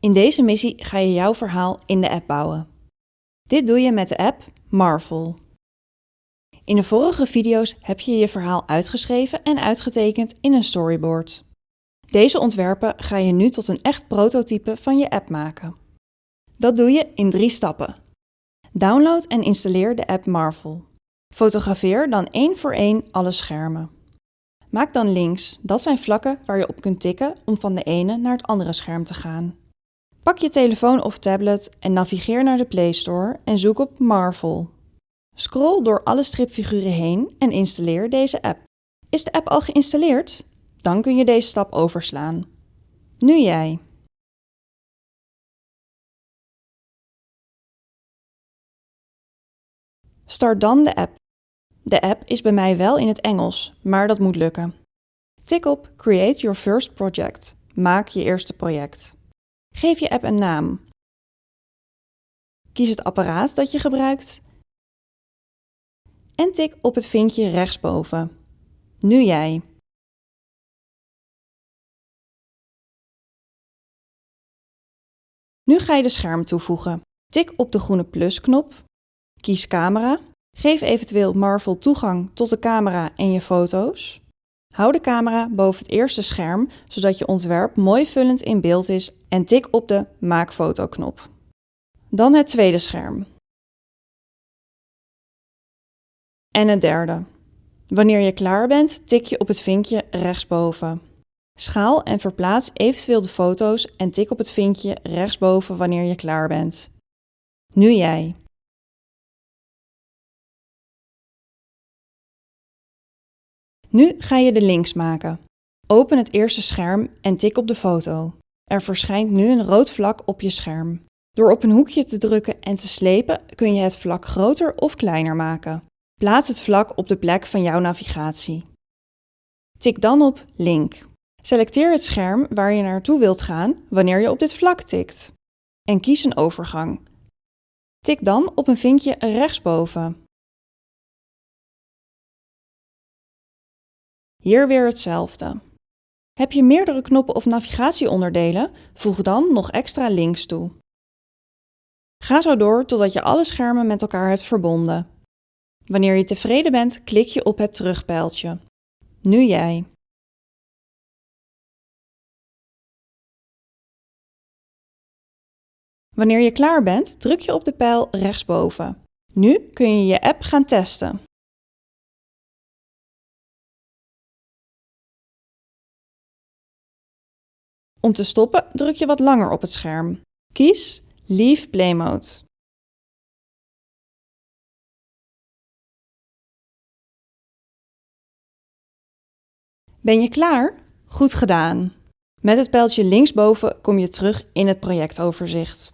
In deze missie ga je jouw verhaal in de app bouwen. Dit doe je met de app Marvel. In de vorige video's heb je je verhaal uitgeschreven en uitgetekend in een storyboard. Deze ontwerpen ga je nu tot een echt prototype van je app maken. Dat doe je in drie stappen. Download en installeer de app Marvel. Fotografeer dan één voor één alle schermen. Maak dan links, dat zijn vlakken waar je op kunt tikken om van de ene naar het andere scherm te gaan. Pak je telefoon of tablet en navigeer naar de Play Store en zoek op Marvel. Scroll door alle stripfiguren heen en installeer deze app. Is de app al geïnstalleerd? Dan kun je deze stap overslaan. Nu jij. Start dan de app. De app is bij mij wel in het Engels, maar dat moet lukken. Tik op Create your first project. Maak je eerste project. Geef je app een naam. Kies het apparaat dat je gebruikt en tik op het vinkje rechtsboven. Nu jij. Nu ga je de scherm toevoegen. Tik op de groene plusknop, kies camera, geef eventueel Marvel toegang tot de camera en je foto's. Hou de camera boven het eerste scherm, zodat je ontwerp mooi vullend in beeld is en tik op de Maak foto knop. Dan het tweede scherm. En het derde. Wanneer je klaar bent, tik je op het vinkje rechtsboven. Schaal en verplaats eventueel de foto's en tik op het vinkje rechtsboven wanneer je klaar bent. Nu jij. Nu ga je de links maken. Open het eerste scherm en tik op de foto. Er verschijnt nu een rood vlak op je scherm. Door op een hoekje te drukken en te slepen kun je het vlak groter of kleiner maken. Plaats het vlak op de plek van jouw navigatie. Tik dan op Link. Selecteer het scherm waar je naartoe wilt gaan wanneer je op dit vlak tikt. En kies een overgang. Tik dan op een vinkje rechtsboven. Hier weer hetzelfde. Heb je meerdere knoppen of navigatieonderdelen, voeg dan nog extra links toe. Ga zo door totdat je alle schermen met elkaar hebt verbonden. Wanneer je tevreden bent, klik je op het terugpijltje. Nu jij. Wanneer je klaar bent, druk je op de pijl rechtsboven. Nu kun je je app gaan testen. Om te stoppen druk je wat langer op het scherm. Kies Leave Play Mode. Ben je klaar? Goed gedaan! Met het pijltje linksboven kom je terug in het projectoverzicht.